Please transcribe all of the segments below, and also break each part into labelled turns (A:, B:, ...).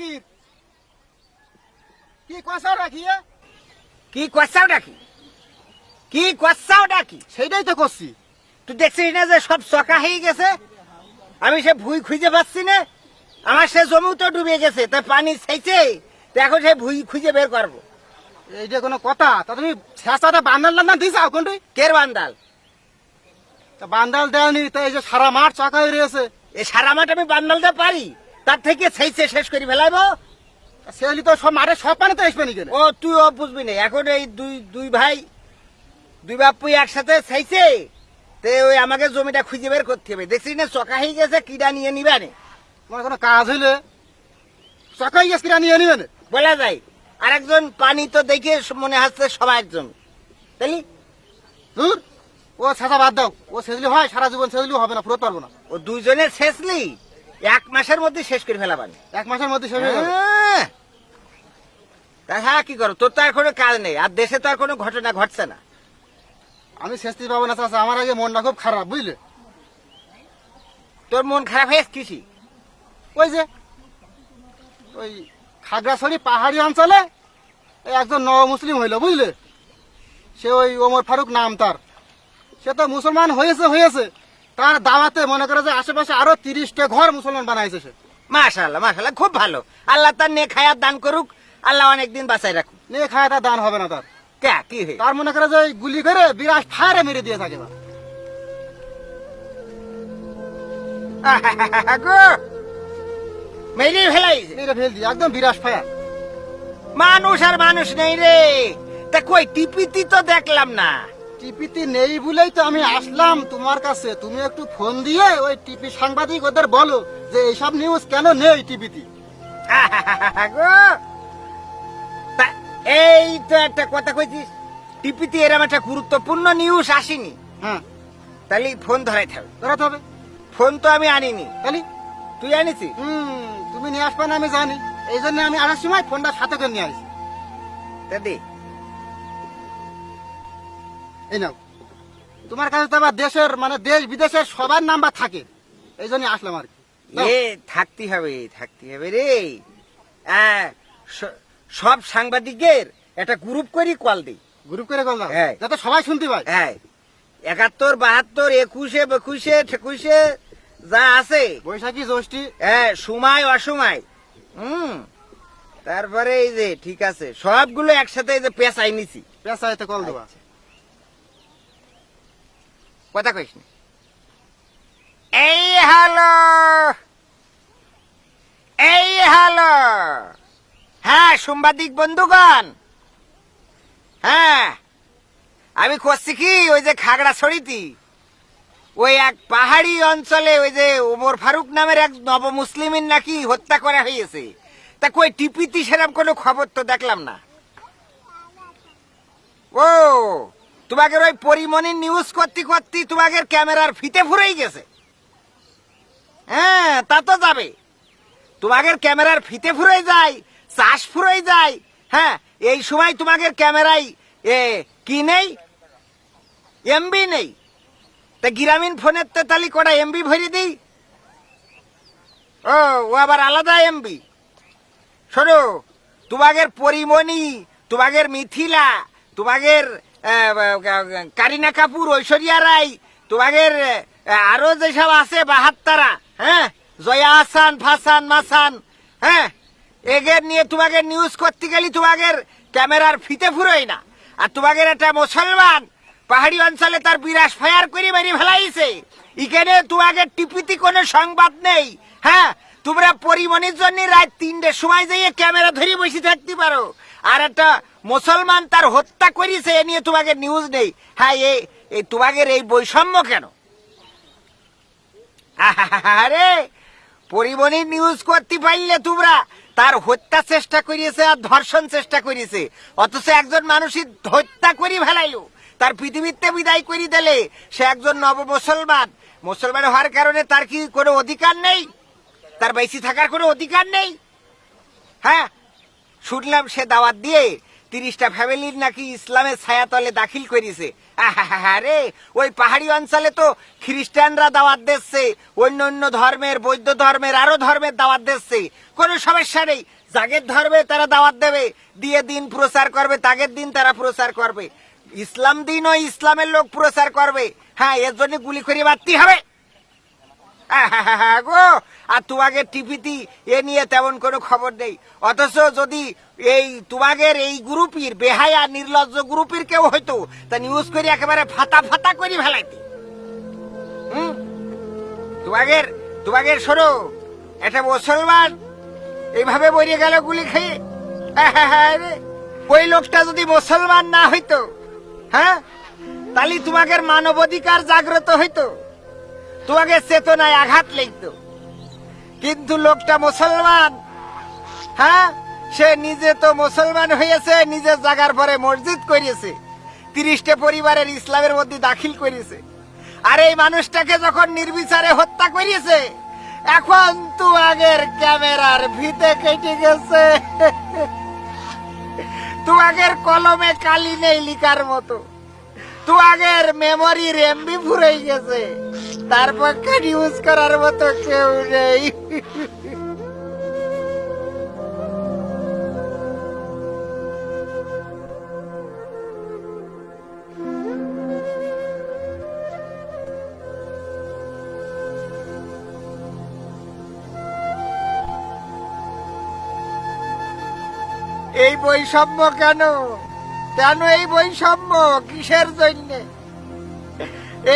A: নাকি কি নাকি
B: কি ডাকি? কি কষাও ডাকি?
A: সেইটাই তো করছি।
B: তুই দেখছিস না যে সব চকা হয়ে গেছে? আমি সে ভুই খুঁজে পাচ্ছি না। আমার সে জমিও তো ডুবে গেছে তা পানি চাইছে তা এখন সে ভুই খুঁজে বের করব।
A: এইটা কোনো কথা? তা তুমি শেষাটা বান্দাল টান্দাল দিয়েছ কোনটি?
B: কের বান্দাল?
A: তা বান্দাল দেয়নি তো এই যে সারা মাঠ চাকা হয়ে রয়েছে।
B: এই সারা মাঠ আমি বান্দালতে পারি? তার থেকে চাইছে শেষ করি ফেলাইবো।
A: সেগুলি তো সব মারে সব পানি তো আসবে নি কেন
B: ও তুই ও বুঝবি না। এখন এই দুই দুই ভাই দুই বাপুই একসাথে চাইছে তে ওই আমাকে জমিটা খুঁজে বের করতে হবে। দেখছিস না চকা হয়ে গেছে কিডা নিয়ে নিবে না?
A: তোমার কোনো কাজ হইলে? হয়ে গেছে কিড়া নিয়ে নিবে না?
B: বলা যায় আরেকজন পানি তো দেখে মনে হচ্ছে সবাই একজন। তাইলি?
A: দূর ও ছেঁচা বাদ দাও। ও সেজলি হয় সারা জীবন সেজলি হবে না ফুরোতে পারব না।
B: ও দুইজনের শেষলি? এক মাসের মধ্যে শেষ করে ফেলাবানি
A: এক মাসের মধ্যে শেষ হয়ে যাবে?
B: হ্যাঁ। তা হ্যাঁ কি করো? তোর তো আর কোনো কাজ নেই আর দেশে তো আর কোনো ঘটনা ঘটছে না।
A: আমি শেষতে পাবো না চাচা। আমার আগে মনটা খুব খারাপ বুঝলে?
B: তোর মন খারাপ হয়েছে কৃষি
A: ওই যে ওই খাগড়াছড়ি পাহাড়ি অঞ্চলে একজন নব মুসলিম হইল বুঝলে? সে ওই ওমর ফারুক নাম তার। সে তো মুসলমান হয়েছে হয়েছে। তার দাওয়াতে মনে করে যে আশেপাশে আরও তিরিশটা ঘর মুসলমান বানাইছে সে।
B: মাশাল্লাহ মাশাল্লাহ খুব ভালো। আল্লাহ তার নে খায়াত দান করুক আল্লাহ অনেকদিন বাঁচাই রাখুক।
A: নে খায় তার দান হবে না তার।
B: কে কি হয়ে
A: তার মনে করে যে গুলি করে বিরাট ফায়ারে মেরে দিয়ে থাকে।
B: মেরে ফেলাইছে।
A: মেরে ফেল দিয়ে একদম বিরাট ফায়ার।
B: মানুষ আর মানুষ নেই রে। তা কই টিপিতি তো দেখলাম না।
A: টিপিতে নেই বলেই তো আমি আসলাম তোমার কাছে। তুমি একটু ফোন দিয়ে ওই টিপি সাংবাদিক ওদের বলো যে এইসব নিউজ কেন নেই টিপিতে।
B: এই তো একটা কথা কইছিস টিপিতে এরম একটা গুরুত্বপূর্ণ নিউজ আসেনি।
A: হ্যাঁ।
B: তাহলে ফোন ধরাই থাকবে
A: ধরাতে হবে।
B: ফোন তো আমি আনিনি।
A: তাহলে
B: তুই আনিছিস?
A: হুম তুমি নিয়ে আসবে না আমি জানি। এই জন্য আমি আসার সময় ফোনটা সাথে করে নিয়ে আসি।
B: তা দে।
A: এই নাও। তোমার কাছে তো আবার দেশের মানে দেশ বিদেশের সবার নাম্বার থাকে। এই জন্য আসলাম আর কি।
B: এ থাকতে হবে থাকতে হবে রে। সব সাংবাদিকের একটা গ্রুপ করি কল দিই।
A: গ্রুপ করে করলাম
B: হ্যাঁ।
A: যাতে সবাই শুনতে পায়।
B: হ্যাঁ। একাত্তর বাহাত্তর একুশে বেকুশে ঠেকুশে যা আছে।
A: বৈশাখী জ্যৈষ্ঠী।
B: হ্যাঁ সময় অসময়। হুম। তারপরে এই যে ঠিক আছে। সবগুলো একসাথে এই যে পেঁচাই নিছি।
A: পেশাইতে কল দেবা।
B: আচ্ছা। কথা কইস না। এই হ্যালো এই হ্যালো হ্যাঁ সাংবাদিক বন্ধুগণ। হ্যাঁ আমি করছি কি? ওই যে খাগড়া ছড়িতি ওই এক পাহাড়ি অঞ্চলে ওই যে ওমর ফারুক নামের এক নব মুসলিমের নাকি হত্যা করা হয়েছে। তা কই, টিপিতি সেরকম কোনো খবর তো দেখলাম না। ও তোমাদের ওই পরিমণির নিউজ করতে করতে তোমাদের ক্যামেরার ফিতে ফুরেই গেছে। হ্যাঁ তা তো যাবে। তোমাদের ক্যামেরার ফিতে ফুরে যায় চাষ ফুরে যায়। হ্যাঁ এই সময় তোমাদের ক্যামেরায়, এ, কি নেই? এমবি নেই। তা গ্রামীণ ফোনের তো তালি কটা এমবি ভরে দিই? ও ও আবার আলাদা এমবি শোনো তোমাদের পরিমণি তোমাদের মিথিলা তোমাদের কারিনা কাপুর, ঐশ্বরিয়া রায় তোমাদের আরও যেসব আছে, বাহাত্তারা হ্যাঁ? জয়া হাসান, ফাসান, মাসান হ্যাঁ? এগের নিয়ে তোমাকে নিউজ করতে গেলে তোমাদের ক্যামেরার ফিতে ফুরোই না। আর তোমাদের একটা মুসলমান পাহাড়ি অঞ্চলে তার বিরাস ফায়ার করে মেরে ফেলাইছে। এখানে তোমাদের টিপিতে কোনো সংবাদ নেই হ্যাঁ? তোমরা পরিমণির জন্য রাত তিনটের সময় যাইয়ে ক্যামেরা ধরে বসে থাকতে পারো। আর একটা মুসলমান তার হত্যা করেছে, এ নিয়ে তোমাকে নিউজ নেই। হ্যাঁ এই তোমাকে এই বৈষম্য কেন? আরে পরিমণির নিউজ করতে পারলে তোমরা, তার হত্যা চেষ্টা করিয়েছে আর ধর্ষণ চেষ্টা করিয়েছে। অথচ একজন মানুষই হত্যা করি ফেলাইলো। তার পৃথিবীতে বিদায় করি দিলে সে একজন নব মুসলমান মুসলমান হওয়ার কারণে তার কি কোনো অধিকার নেই? তার বেশি থাকার কোনো অধিকার নেই? হ্যাঁ শুনলাম সে দাওয়াত দিয়ে তিরিশটা ফ্যামিলির নাকি ইসলামের ছায়াতলে দাখিল করেছে। আরে ওই পাহাড়ি অঞ্চলে তো খ্রিস্টানরা দাওয়াত দিচ্ছে, অন্য অন্য ধর্মের, বৌদ্ধ ধর্মের, আরও ধর্মের দাওয়াত দিচ্ছে। কোনো সমস্যা নেই জাগের ধর্মে তারা দাওয়াত দেবে, দিয়ে দিন প্রচার করবে, তাগের দিন তারা প্রচার করবে। ইসলাম দিন ও ইসলামের লোক প্রচার করবে। হ্যাঁ এর জন্য গুলি করে মারতে হবে। গো আর তোমাকে টিভিতে এ নিয়ে তেমন কোনো খবর নেই। অথচ যদি এই তোমাদের এই গ্রুপের বেহায়া নির্লজ্জ গ্রুপের কেউ হয়তো তা নিউজ করে একেবারে ফাতা ফাতা করে ফেলাইতে। হুম? তোমাদের তোমাদের শোনো একটা মুসলমান এইভাবে মরিয়ে গেল গুলি খেয়ে। আহাহারে, ওই লোকটা যদি মুসলমান না হইতো হ্যাঁ তাহলে তোমাদের মানবাধিকার জাগ্রত হইতো। তোমাকে চেতনায় আঘাত লাগতো। কিন্তু লোকটা মুসলমান। হ্যাঁ সে নিজে তো মুসলমান হয়েছে, নিজের জায়গার পরে মসজিদ করিয়েছে তিরিশটা পরিবারের ইসলামের মধ্যে দাখিল করিয়েছে আর এই মানুষটাকে যখন নির্বিচারে হত্যা করিয়েছে এখন তো আগের ক্যামেরার ভিতে কেটে গেছে। তো আগের কলমে কালি নেই লিখার মতো। তোমাদের মেমোরির এমবি ফুরাই গেছে। তার পক্ষে ইউজ করার মতো কেউ নেই। এই বৈষম্য কেন? কেন এই বৈষম্য কিসের জন্য?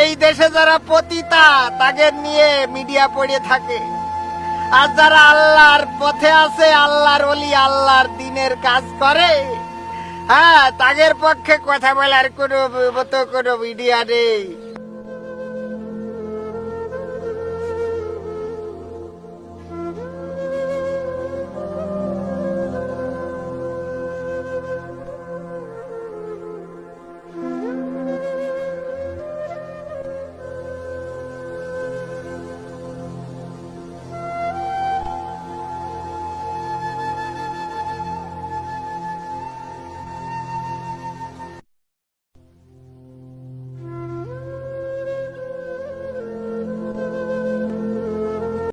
B: এই দেশে যারা পতিতা, তাদের নিয়ে মিডিয়া পড়ে থাকে। আর যারা আল্লাহর পথে আছে, আল্লাহর অলি আল্লাহর দিনের কাজ করে হ্যাঁ তাদের পক্ষে কথা বলার কোনো মতো কোনো মিডিয়া নেই।